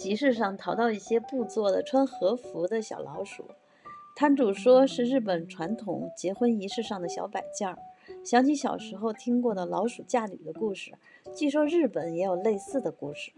集市上淘到一些布做的穿和服的小老鼠。摊主说是日本传统结婚仪式上的小摆件儿。想起小时候听过的老鼠嫁女的故事据说日本也有类似的故事。